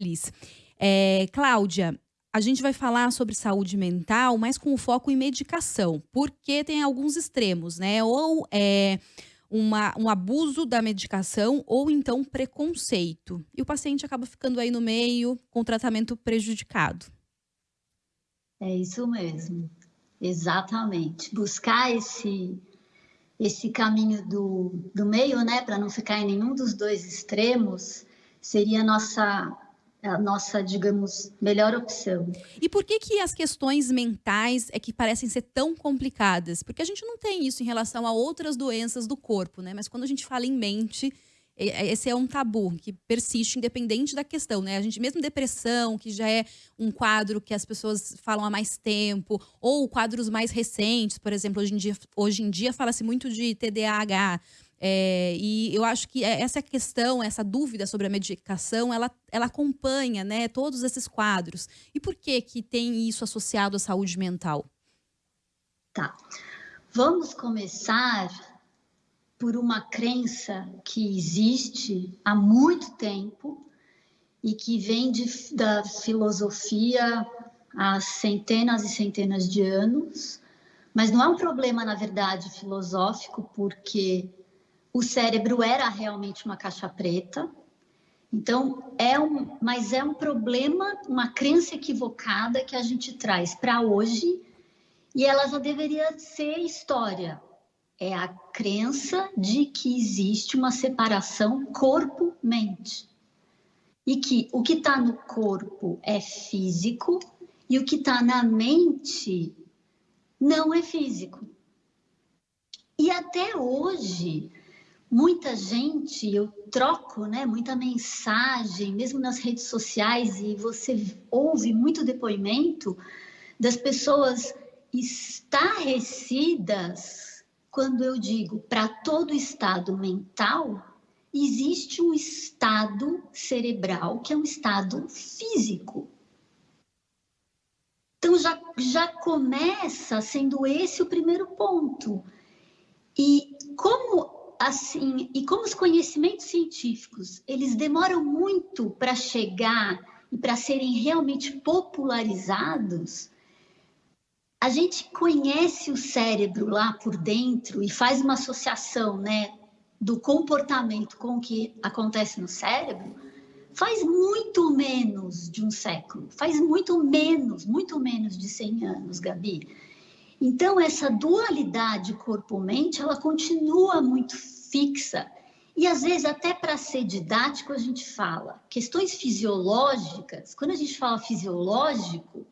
Liz. É, Cláudia, a gente vai falar sobre saúde mental, mas com foco em medicação, porque tem alguns extremos, né? Ou é uma, um abuso da medicação ou então preconceito. E o paciente acaba ficando aí no meio com tratamento prejudicado. É isso mesmo, exatamente. Buscar esse, esse caminho do, do meio, né, para não ficar em nenhum dos dois extremos, seria nossa a nossa, digamos, melhor opção. E por que que as questões mentais é que parecem ser tão complicadas? Porque a gente não tem isso em relação a outras doenças do corpo, né? Mas quando a gente fala em mente, esse é um tabu que persiste independente da questão, né? A gente mesmo depressão, que já é um quadro que as pessoas falam há mais tempo, ou quadros mais recentes, por exemplo, hoje em dia, hoje em dia fala-se muito de TDAH. É, e eu acho que é, essa questão, essa dúvida sobre a medicação, ela, ela acompanha né, todos esses quadros. E por que, que tem isso associado à saúde mental? Tá. Vamos começar por uma crença que existe há muito tempo e que vem de, da filosofia há centenas e centenas de anos, mas não é um problema, na verdade, filosófico, porque o cérebro era realmente uma caixa preta. Então, é um, mas é um problema, uma crença equivocada que a gente traz para hoje e ela já deveria ser história. É a crença de que existe uma separação corpo-mente. E que o que está no corpo é físico e o que está na mente não é físico. E até hoje, muita gente, eu troco né, muita mensagem, mesmo nas redes sociais, e você ouve muito depoimento das pessoas estarrecidas quando eu digo para todo estado mental, existe um estado cerebral que é um estado físico. Então já, já começa sendo esse o primeiro ponto. E como assim, e como os conhecimentos científicos, eles demoram muito para chegar e para serem realmente popularizados, a gente conhece o cérebro lá por dentro e faz uma associação, né, do comportamento com o que acontece no cérebro, faz muito menos de um século, faz muito menos, muito menos de 100 anos, Gabi. Então, essa dualidade corpo-mente, ela continua muito fixa. E às vezes, até para ser didático, a gente fala questões fisiológicas. Quando a gente fala fisiológico,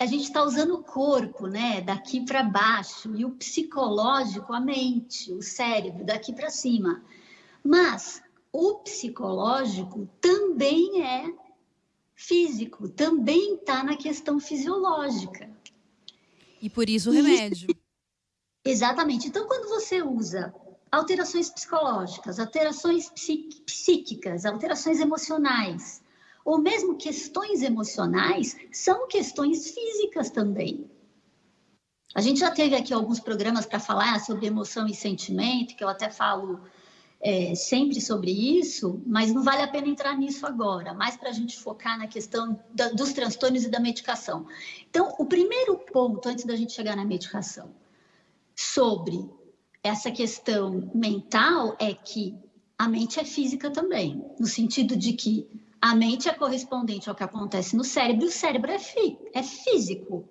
a gente está usando o corpo, né, daqui para baixo, e o psicológico, a mente, o cérebro, daqui para cima. Mas o psicológico também é físico, também está na questão fisiológica. E por isso o remédio. Exatamente. Então, quando você usa alterações psicológicas, alterações psíquicas, alterações emocionais, ou mesmo questões emocionais, são questões físicas também. A gente já teve aqui alguns programas para falar sobre emoção e sentimento, que eu até falo é, sempre sobre isso, mas não vale a pena entrar nisso agora, mais para a gente focar na questão da, dos transtornos e da medicação. Então, o primeiro ponto, antes da gente chegar na medicação, sobre essa questão mental é que a mente é física também, no sentido de que a mente é correspondente ao que acontece no cérebro e o cérebro é, fi, é físico.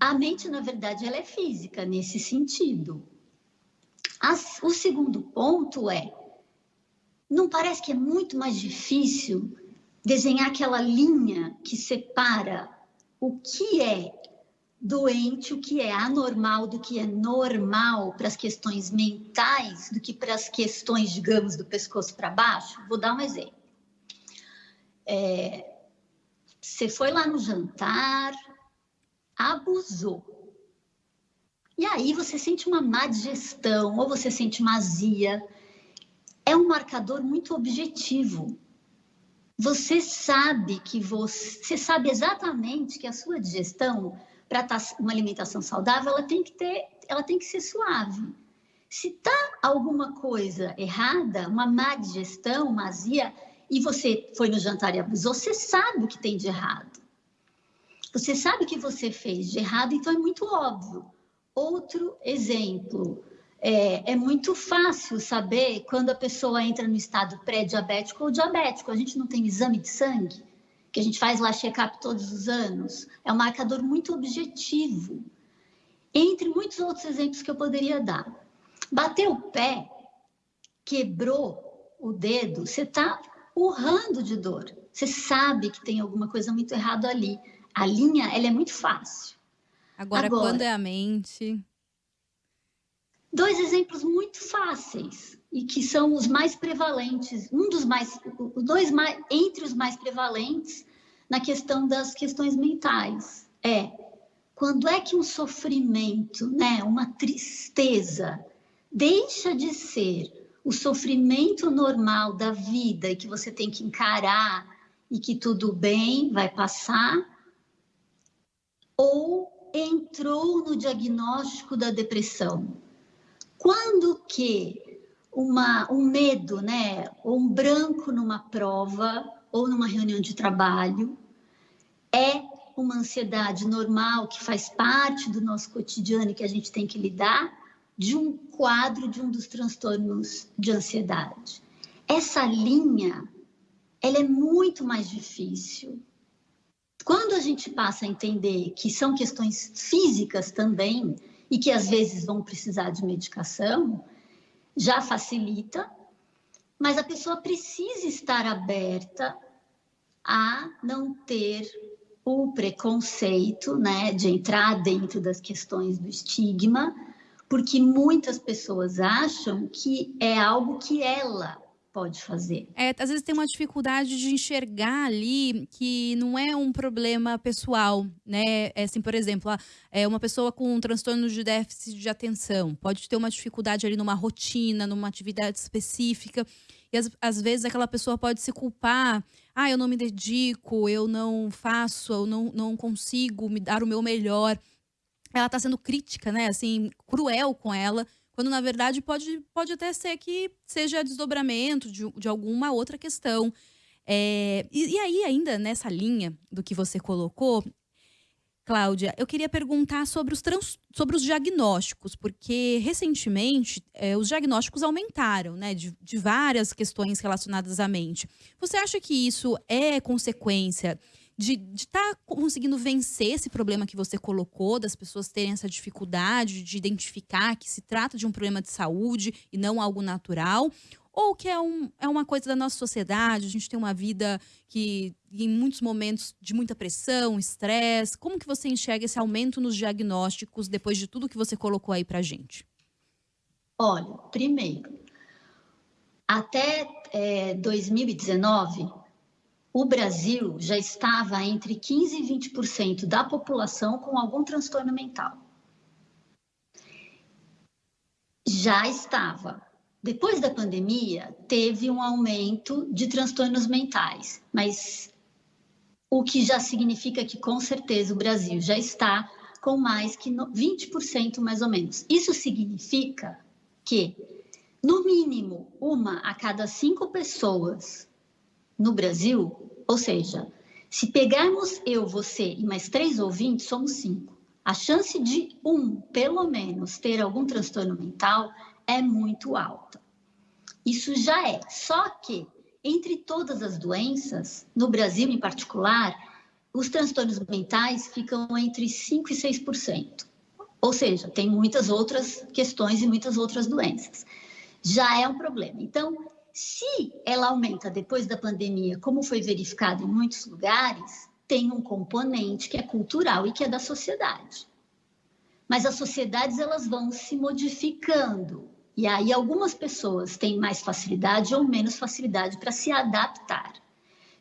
A mente, na verdade, ela é física nesse sentido. As, o segundo ponto é, não parece que é muito mais difícil desenhar aquela linha que separa o que é doente, o que é anormal, do que é normal para as questões mentais, do que para as questões, digamos, do pescoço para baixo? Vou dar um exemplo. É, você foi lá no jantar, abusou. E aí você sente uma má digestão, ou você sente uma azia. É um marcador muito objetivo você sabe que você, você sabe exatamente que a sua digestão para tá uma alimentação saudável, ela tem que ter, ela tem que ser suave. Se tá alguma coisa errada, uma má digestão, uma azia, e você foi no jantar e abusou, você sabe o que tem de errado. Você sabe o que você fez de errado, então é muito óbvio. Outro exemplo, é, é, muito fácil saber quando a pessoa entra no estado pré-diabético ou diabético. A gente não tem exame de sangue, que a gente faz lá check-up todos os anos. É um marcador muito objetivo. Entre muitos outros exemplos que eu poderia dar. Bateu o pé, quebrou o dedo, você está urrando de dor. Você sabe que tem alguma coisa muito errada ali. A linha, ela é muito fácil. Agora, Agora quando é a mente... Dois exemplos muito fáceis e que são os mais prevalentes, um dos mais, os dois mais, entre os mais prevalentes na questão das questões mentais. É quando é que um sofrimento, né, uma tristeza, deixa de ser o sofrimento normal da vida e que você tem que encarar e que tudo bem, vai passar, ou entrou no diagnóstico da depressão. Quando que uma, um medo, né, ou um branco numa prova ou numa reunião de trabalho é uma ansiedade normal que faz parte do nosso cotidiano e que a gente tem que lidar de um quadro de um dos transtornos de ansiedade. Essa linha, ela é muito mais difícil. Quando a gente passa a entender que são questões físicas também e que às vezes vão precisar de medicação, já facilita, mas a pessoa precisa estar aberta a não ter o preconceito, né, de entrar dentro das questões do estigma, porque muitas pessoas acham que é algo que ela pode fazer. É, às vezes tem uma dificuldade de enxergar ali que não é um problema pessoal, né? É assim, por exemplo, é uma pessoa com um transtorno de déficit de atenção pode ter uma dificuldade ali numa rotina, numa atividade específica. E às, às vezes aquela pessoa pode se culpar ah, eu não me dedico, eu não faço, eu não, não consigo me dar o meu melhor. Ela está sendo crítica, né? Assim, cruel com ela, quando na verdade pode, pode até ser que seja desdobramento de, de alguma outra questão. É, e, e aí, ainda nessa linha do que você colocou, Cláudia, eu queria perguntar sobre os, trans, sobre os diagnósticos, porque recentemente é, os diagnósticos aumentaram, né, de, de várias questões relacionadas à mente. Você acha que isso é consequência de estar tá conseguindo vencer esse problema que você colocou, das pessoas terem essa dificuldade de identificar que se trata de um problema de saúde e não algo natural? ou que é, um, é uma coisa da nossa sociedade, a gente tem uma vida que em muitos momentos de muita pressão, estresse. Como que você enxerga esse aumento nos diagnósticos depois de tudo que você colocou aí pra gente? Olha, primeiro, até é, 2019, o Brasil já estava entre 15% e 20% da população com algum transtorno mental. Já estava depois da pandemia, teve um aumento de transtornos mentais, mas o que já significa que, com certeza, o Brasil já está com mais que 20% mais ou menos. Isso significa que, no mínimo, uma a cada cinco pessoas no Brasil, ou seja, se pegarmos eu, você e mais três ouvintes, somos cinco. A chance de um, pelo menos, ter algum transtorno mental é muito alta. Isso já é. Só que, entre todas as doenças, no Brasil em particular, os transtornos mentais ficam entre 5% e 6%. Ou seja, tem muitas outras questões e muitas outras doenças. Já é um problema. Então, se ela aumenta depois da pandemia, como foi verificado em muitos lugares, tem um componente que é cultural e que é da sociedade. Mas as sociedades elas vão se modificando. E aí algumas pessoas têm mais facilidade ou menos facilidade para se adaptar.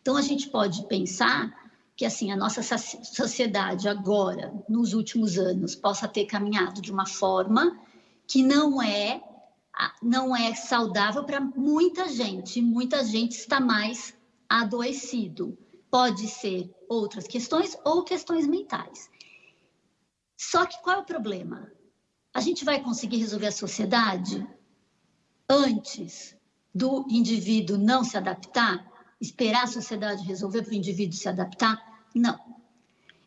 Então a gente pode pensar que assim a nossa sociedade agora, nos últimos anos, possa ter caminhado de uma forma que não é não é saudável para muita gente. Muita gente está mais adoecido. Pode ser outras questões ou questões mentais. Só que qual é o problema? a gente vai conseguir resolver a sociedade antes do indivíduo não se adaptar? esperar a sociedade resolver para o indivíduo se adaptar? Não.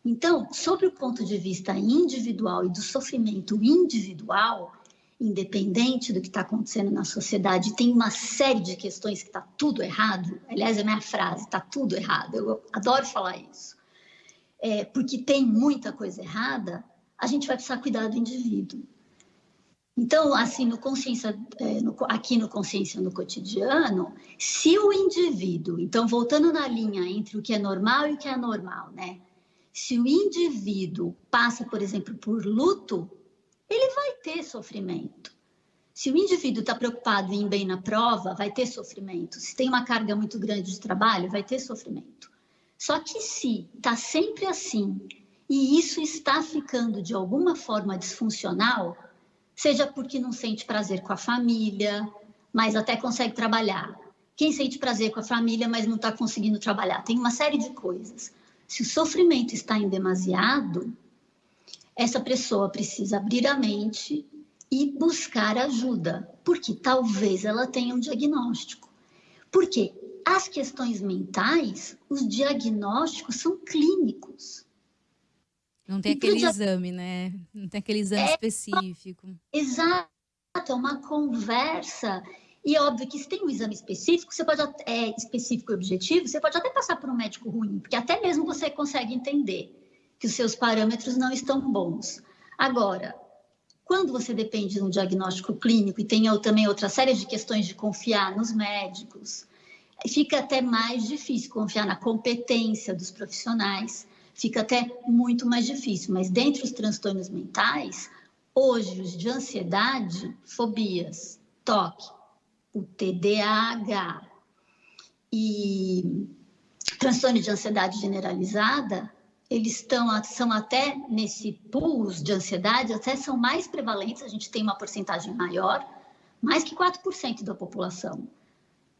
Então, sobre o ponto de vista individual e do sofrimento individual, independente do que está acontecendo na sociedade, tem uma série de questões que está tudo errado. Aliás, é minha frase, está tudo errado. Eu adoro falar isso. É, porque tem muita coisa errada, a gente vai precisar cuidar do indivíduo. Então, assim, no consciência, é, no, aqui no consciência no cotidiano, se o indivíduo, então voltando na linha entre o que é normal e o que é anormal, né? Se o indivíduo passa, por exemplo, por luto, ele vai ter sofrimento. Se o indivíduo está preocupado em ir bem na prova, vai ter sofrimento. Se tem uma carga muito grande de trabalho, vai ter sofrimento. Só que se está sempre assim e isso está ficando de alguma forma disfuncional, seja porque não sente prazer com a família, mas até consegue trabalhar. Quem sente prazer com a família, mas não está conseguindo trabalhar? Tem uma série de coisas. Se o sofrimento está em demasiado, essa pessoa precisa abrir a mente e buscar ajuda, porque talvez ela tenha um diagnóstico. Porque as questões mentais, os diagnósticos são clínicos. Não tem aquele exame, né? Não tem aquele exame é, específico. Exato, é uma conversa. E é óbvio que se tem um exame específico, você pode é específico e objetivo, você pode até passar por um médico ruim, porque até mesmo você consegue entender que os seus parâmetros não estão bons. Agora, quando você depende de um diagnóstico clínico e tem também outra série de questões de confiar nos médicos, fica até mais difícil confiar na competência dos profissionais fica até muito mais difícil. Mas dentre os transtornos mentais, hoje os de ansiedade, fobias, toque, o TDAH e transtorno de ansiedade generalizada, eles estão, são até nesse pool de ansiedade, até são mais prevalentes, a gente tem uma porcentagem maior, mais que 4% da população,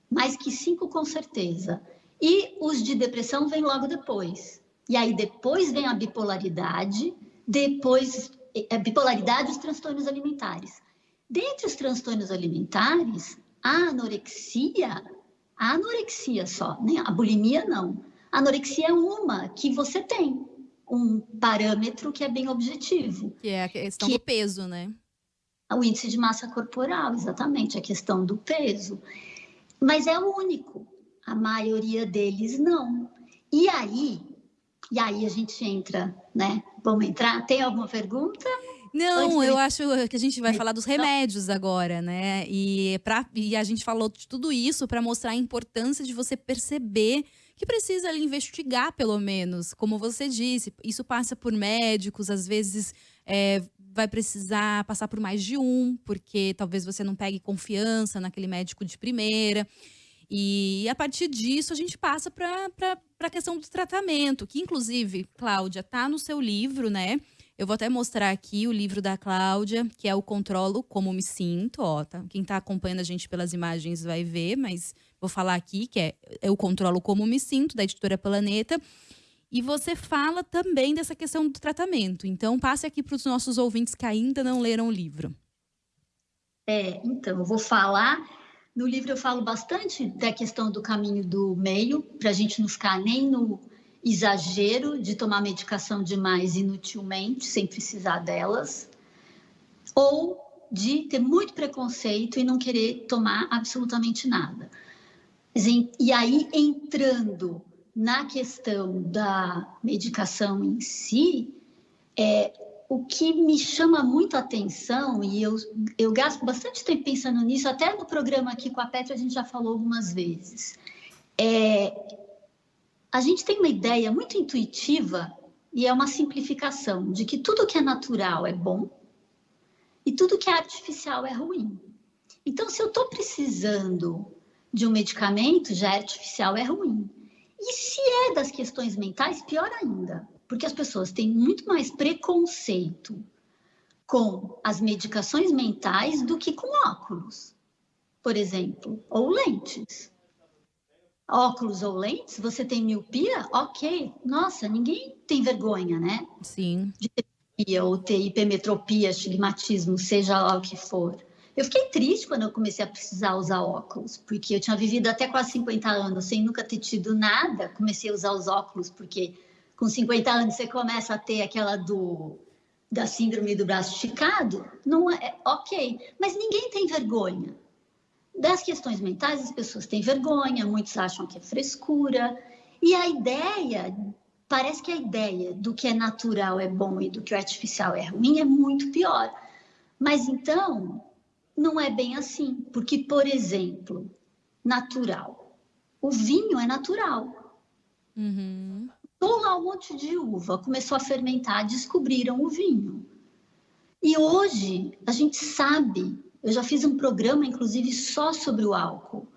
mais que 5% com certeza. E os de depressão vêm logo depois. E aí depois vem a bipolaridade, depois a é, bipolaridade e os transtornos alimentares. Dentre os transtornos alimentares, a anorexia, a anorexia só, né? A bulimia não. Anorexia é uma que você tem um parâmetro que é bem objetivo. Que é a questão que do peso, né? O índice de massa corporal, exatamente, a questão do peso. Mas é o único. A maioria deles não. E aí, e aí a gente entra, né? Vamos entrar? Tem alguma pergunta? Não, eu acho que a gente vai falar dos remédios agora, né? E, pra, e a gente falou de tudo isso para mostrar a importância de você perceber que precisa ali, investigar, pelo menos. Como você disse, isso passa por médicos, às vezes é, vai precisar passar por mais de um, porque talvez você não pegue confiança naquele médico de primeira. E a partir disso, a gente passa para a questão do tratamento, que inclusive, Cláudia, tá no seu livro, né? Eu vou até mostrar aqui o livro da Cláudia, que é o Controlo Como Me Sinto. Ó, tá? Quem está acompanhando a gente pelas imagens vai ver, mas vou falar aqui que é Eu Controlo Como Me Sinto, da editora Planeta. E você fala também dessa questão do tratamento. Então, passe aqui para os nossos ouvintes que ainda não leram o livro. É, então, eu vou falar no livro eu falo bastante da questão do caminho do meio, para a gente não ficar nem no exagero de tomar medicação demais inutilmente, sem precisar delas, ou de ter muito preconceito e não querer tomar absolutamente nada. E aí, entrando na questão da medicação em si, é, o que me chama muito a atenção, e eu, eu gasto bastante tempo pensando nisso, até no programa aqui com a Petra a gente já falou algumas vezes, é, a gente tem uma ideia muito intuitiva e é uma simplificação de que tudo que é natural é bom e tudo que é artificial é ruim. Então, se eu estou precisando de um medicamento, já é artificial, é ruim. E se é das questões mentais, pior ainda porque as pessoas têm muito mais preconceito com as medicações mentais do que com óculos, por exemplo, ou lentes. Óculos ou lentes, você tem miopia? Ok. Nossa, ninguém tem vergonha, né? Sim. De miopia ou ter hipermetropia, estigmatismo, seja lá o que for. Eu fiquei triste quando eu comecei a precisar usar óculos, porque eu tinha vivido até quase 50 anos sem nunca ter tido nada. Comecei a usar os óculos porque com 50 anos você começa a ter aquela do da síndrome do braço esticado. Não é ok, mas ninguém tem vergonha. Das questões mentais, as pessoas têm vergonha, muitos acham que é frescura. E a ideia, parece que a ideia do que é natural é bom e do que é artificial é ruim é muito pior. Mas então, não é bem assim, porque, por exemplo, natural. O vinho é natural. Uhum. lá um monte de uva, começou a fermentar, descobriram o vinho. E hoje a gente sabe, eu já fiz um programa, inclusive, só sobre o álcool.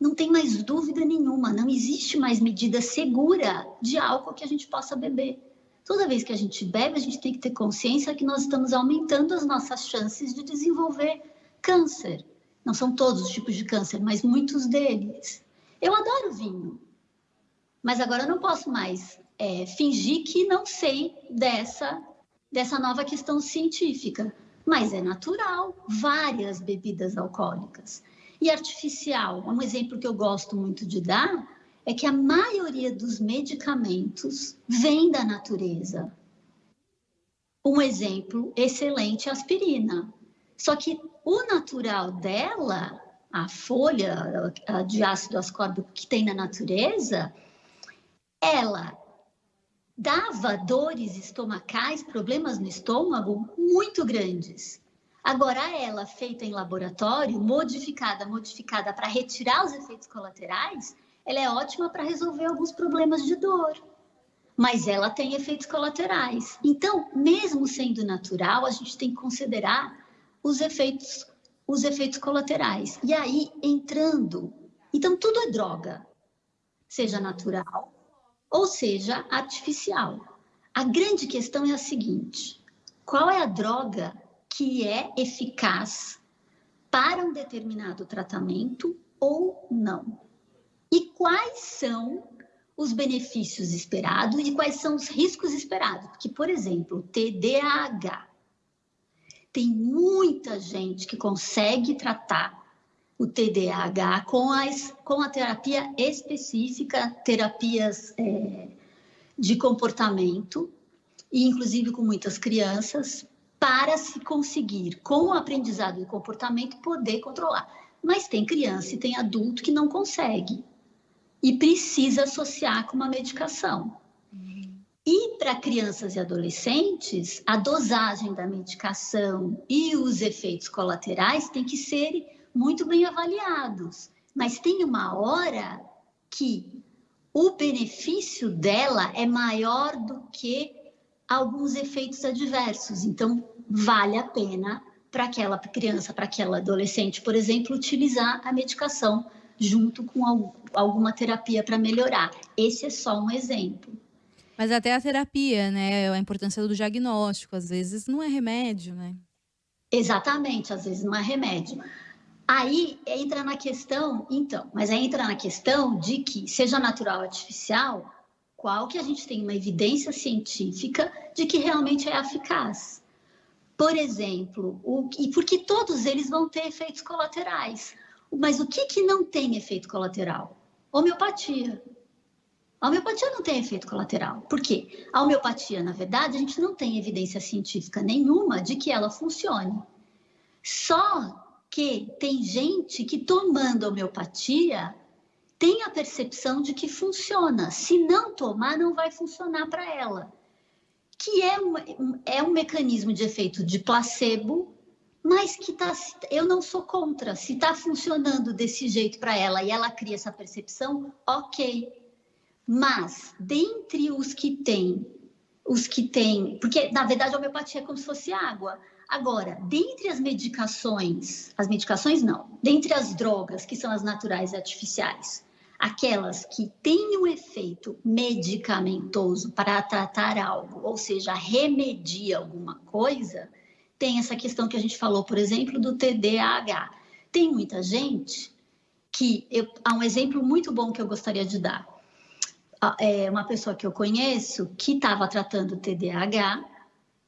Não tem mais dúvida nenhuma, não existe mais medida segura de álcool que a gente possa beber. Toda vez que a gente bebe, a gente tem que ter consciência que nós estamos aumentando as nossas chances de desenvolver câncer. Não são todos os tipos de câncer, mas muitos deles. Eu adoro vinho, mas agora eu não posso mais é, fingir que não sei dessa, dessa nova questão científica. Mas é natural, várias bebidas alcoólicas. E artificial, um exemplo que eu gosto muito de dar é que a maioria dos medicamentos vem da natureza. Um exemplo excelente é a aspirina. Só que o natural dela, a folha de ácido ascórbico que tem na natureza, ela dava dores estomacais, problemas no estômago muito grandes. Agora, ela, feita em laboratório, modificada, modificada para retirar os efeitos colaterais, ela é ótima para resolver alguns problemas de dor. Mas ela tem efeitos colaterais. Então, mesmo sendo natural, a gente tem que considerar os efeitos, os efeitos colaterais. E aí, entrando, então tudo é droga, seja natural ou seja artificial. A grande questão é a seguinte: qual é a droga que é eficaz para um determinado tratamento ou não? E quais são os benefícios esperados e quais são os riscos esperados? Porque, por exemplo, TDAH tem muita gente que consegue tratar o TDAH com, as, com a terapia específica, terapias é, de comportamento, e inclusive com muitas crianças, para se conseguir, com o aprendizado de comportamento, poder controlar. Mas tem criança e tem adulto que não consegue e precisa associar com uma medicação. Para crianças e adolescentes, a dosagem da medicação e os efeitos colaterais têm que ser muito bem avaliados. Mas tem uma hora que o benefício dela é maior do que alguns efeitos adversos. Então, vale a pena para aquela criança, para aquela adolescente, por exemplo, utilizar a medicação junto com alguma terapia para melhorar. Esse é só um exemplo. Mas até a terapia, né? A importância do diagnóstico, às vezes não é remédio, né? Exatamente, às vezes não é remédio. Aí entra na questão, então, mas aí entra na questão de que, seja natural ou artificial, qual que a gente tem uma evidência científica de que realmente é eficaz. Por exemplo, o, e porque todos eles vão ter efeitos colaterais. Mas o que, que não tem efeito colateral? Homeopatia. A homeopatia não tem efeito colateral. Por quê? A homeopatia, na verdade, a gente não tem evidência científica nenhuma de que ela funcione. Só que tem gente que tomando homeopatia tem a percepção de que funciona. Se não tomar, não vai funcionar para ela. Que é um, é um mecanismo de efeito de placebo, mas que tá, eu não sou contra. Se está funcionando desse jeito para ela e ela cria essa percepção, ok. Mas, dentre os que têm, os que têm, porque na verdade a homeopatia é como se fosse água. Agora, dentre as medicações, as medicações não, dentre as drogas que são as naturais e artificiais, aquelas que têm um efeito medicamentoso para tratar algo, ou seja, remedia alguma coisa, tem essa questão que a gente falou, por exemplo, do TDAH. Tem muita gente que, eu, há um exemplo muito bom que eu gostaria de dar é, uma pessoa que eu conheço que estava tratando TDAH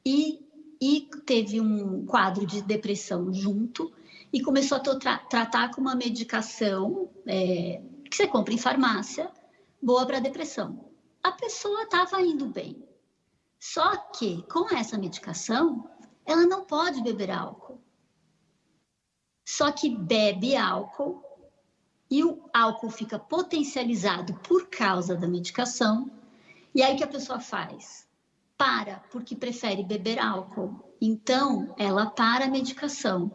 e, e teve um quadro de depressão junto, e começou a tra tratar com uma medicação é, que você compra em farmácia, boa para depressão. A pessoa estava indo bem. Só que com essa medicação, ela não pode beber álcool. Só que bebe álcool e o álcool fica potencializado por causa da medicação. E aí que a pessoa faz? Para, porque prefere beber álcool. Então, ela para a medicação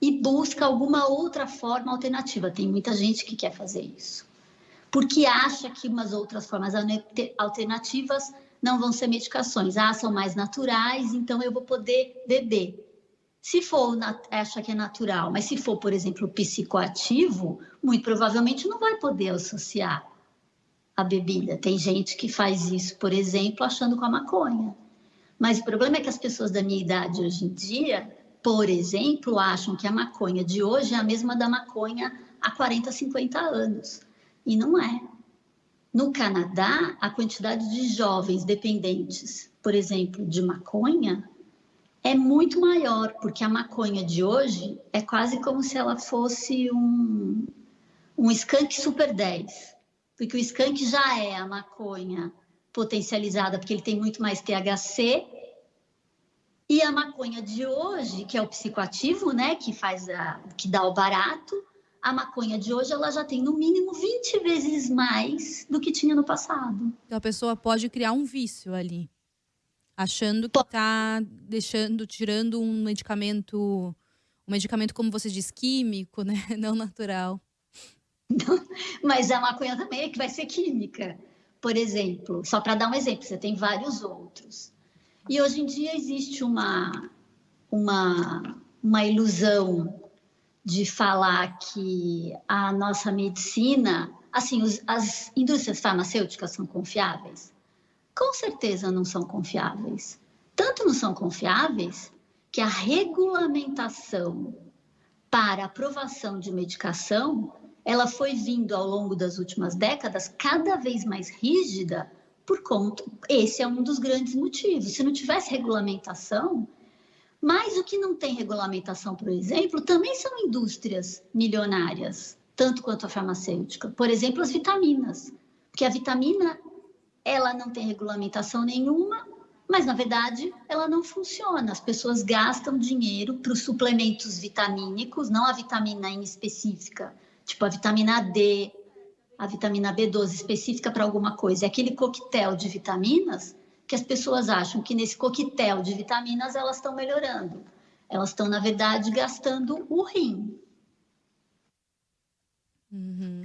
e busca alguma outra forma alternativa. Tem muita gente que quer fazer isso. Porque acha que umas outras formas alternativas não vão ser medicações. Ah, são mais naturais, então eu vou poder beber. Se for, acha que é natural, mas se for, por exemplo, psicoativo, muito provavelmente não vai poder associar a bebida. Tem gente que faz isso, por exemplo, achando com a maconha. Mas o problema é que as pessoas da minha idade hoje em dia, por exemplo, acham que a maconha de hoje é a mesma da maconha há 40, 50 anos. E não é. No Canadá, a quantidade de jovens dependentes, por exemplo, de maconha, é muito maior, porque a maconha de hoje é quase como se ela fosse um, um skunk super 10. Porque o skunk já é a maconha potencializada, porque ele tem muito mais THC. E a maconha de hoje, que é o psicoativo, né, que faz a, que dá o barato, a maconha de hoje ela já tem no mínimo 20 vezes mais do que tinha no passado. Então a pessoa pode criar um vício ali, achando que está deixando, tirando um medicamento, um medicamento como você diz químico, né, não natural. Mas a maconha também é que vai ser química. Por exemplo, só para dar um exemplo, você tem vários outros. E hoje em dia existe uma uma uma ilusão de falar que a nossa medicina, assim, os, as indústrias farmacêuticas são confiáveis? Com certeza não são confiáveis. Tanto não são confiáveis que a regulamentação para aprovação de medicação, ela foi vindo ao longo das últimas décadas cada vez mais rígida por conta, esse é um dos grandes motivos. Se não tivesse regulamentação, mas o que não tem regulamentação, por exemplo, também são indústrias milionárias, tanto quanto a farmacêutica. Por exemplo, as vitaminas. Porque a vitamina, ela não tem regulamentação nenhuma, mas na verdade ela não funciona. As pessoas gastam dinheiro para os suplementos vitamínicos, não a vitamina em específica, tipo a vitamina D, a vitamina B12 específica para alguma coisa. É aquele coquetel de vitaminas que as pessoas acham que nesse coquetel de vitaminas elas estão melhorando. Elas estão, na verdade, gastando o rim. Uhum.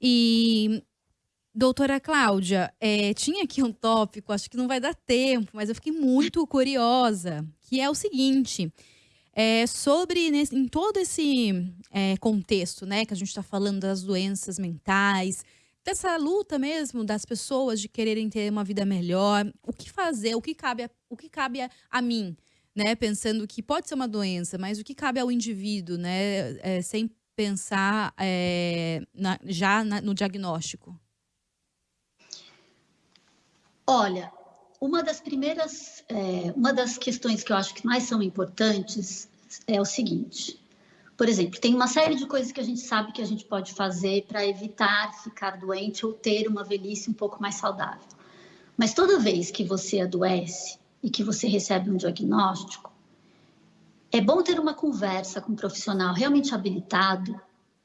E, doutora Cláudia, é, tinha aqui um tópico, acho que não vai dar tempo, mas eu fiquei muito curiosa, que é o seguinte. É, sobre nesse, em todo esse é, contexto, né, que a gente está falando das doenças mentais, dessa luta mesmo das pessoas de quererem ter uma vida melhor, o que fazer, o que cabe a, o que cabe a, a mim, né? Pensando que pode ser uma doença, mas o que cabe ao indivíduo, né? É, sem pensar é, na, já na, no diagnóstico. Olha, uma das primeiras, é, uma das questões que eu acho que mais são importantes é o seguinte: por exemplo, tem uma série de coisas que a gente sabe que a gente pode fazer para evitar ficar doente ou ter uma velhice um pouco mais saudável. Mas toda vez que você adoece e que você recebe um diagnóstico, é bom ter uma conversa com um profissional realmente habilitado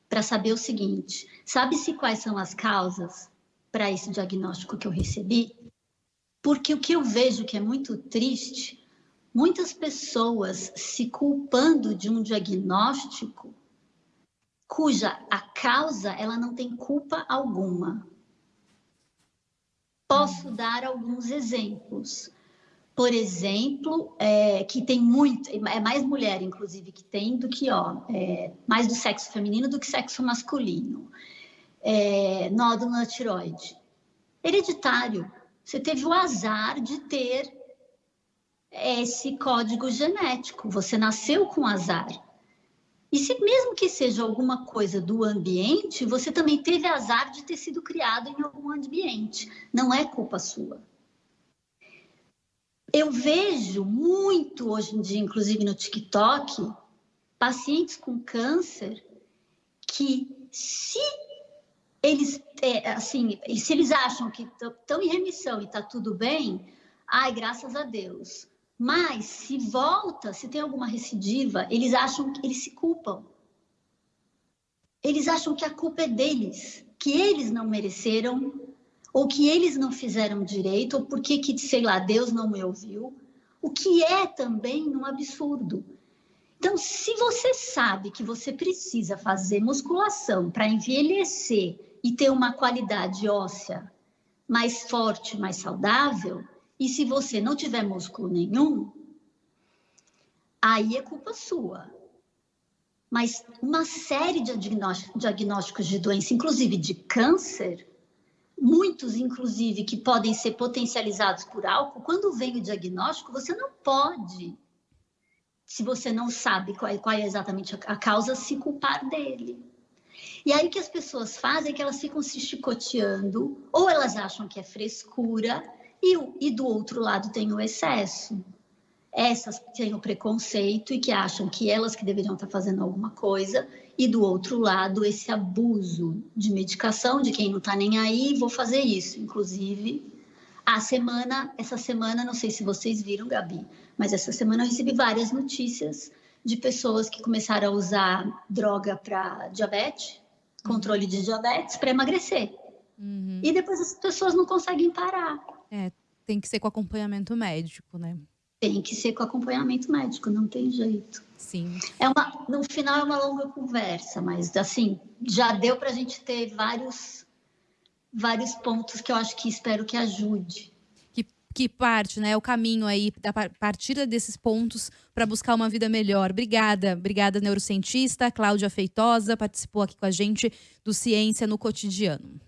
para saber o seguinte: sabe-se quais são as causas para esse diagnóstico que eu recebi? Porque o que eu vejo que é muito triste muitas pessoas se culpando de um diagnóstico cuja a causa ela não tem culpa alguma. Posso dar alguns exemplos. Por exemplo, é, que tem muito, é mais mulher, inclusive, que tem do que, ó, é, mais do sexo feminino do que sexo masculino. É, nódulo na tiroide. Hereditário. Você teve o azar de ter esse código genético. Você nasceu com azar. E se mesmo que seja alguma coisa do ambiente, você também teve azar de ter sido criado em algum ambiente. Não é culpa sua. Eu vejo muito hoje em dia, inclusive no TikTok, pacientes com câncer que se eles, é, assim, se eles acham que estão em remissão e está tudo bem, ai, graças a Deus. Mas se volta, se tem alguma recidiva, eles acham que eles se culpam. Eles acham que a culpa é deles, que eles não mereceram, ou que eles não fizeram direito, ou porque que, sei lá, Deus não me ouviu. O que é também um absurdo. Então, se você sabe que você precisa fazer musculação para envelhecer e ter uma qualidade óssea mais forte, mais saudável, e se você não tiver músculo nenhum, aí é culpa sua. Mas uma série de diagnósticos de doença, inclusive de câncer, muitos, inclusive, que podem ser potencializados por álcool, quando vem o diagnóstico, você não pode, se você não sabe qual é, qual é exatamente a causa, se culpar dele. E aí o que as pessoas fazem é que elas ficam se chicoteando, ou elas acham que é frescura, e, e do outro lado tem o excesso. Essas que têm o preconceito e que acham que elas que deveriam estar fazendo alguma coisa, e do outro lado esse abuso de medicação, de quem não está nem aí, vou fazer isso. Inclusive, a semana, essa semana, não sei se vocês viram, Gabi, mas essa semana eu recebi várias notícias de pessoas que começaram a usar droga para diabetes, controle de diabetes, para emagrecer. Uhum. E depois as pessoas não conseguem parar. É, tem que ser com acompanhamento médico, né? Tem que ser com acompanhamento médico, não tem jeito. Sim. É uma, no final é uma longa conversa, mas assim, já deu para a gente ter vários, vários pontos que eu acho que espero que ajude. Que, parte, né? O caminho aí, da partida desses pontos para buscar uma vida melhor. Obrigada, obrigada, neurocientista Cláudia Feitosa, participou aqui com a gente do Ciência no Cotidiano.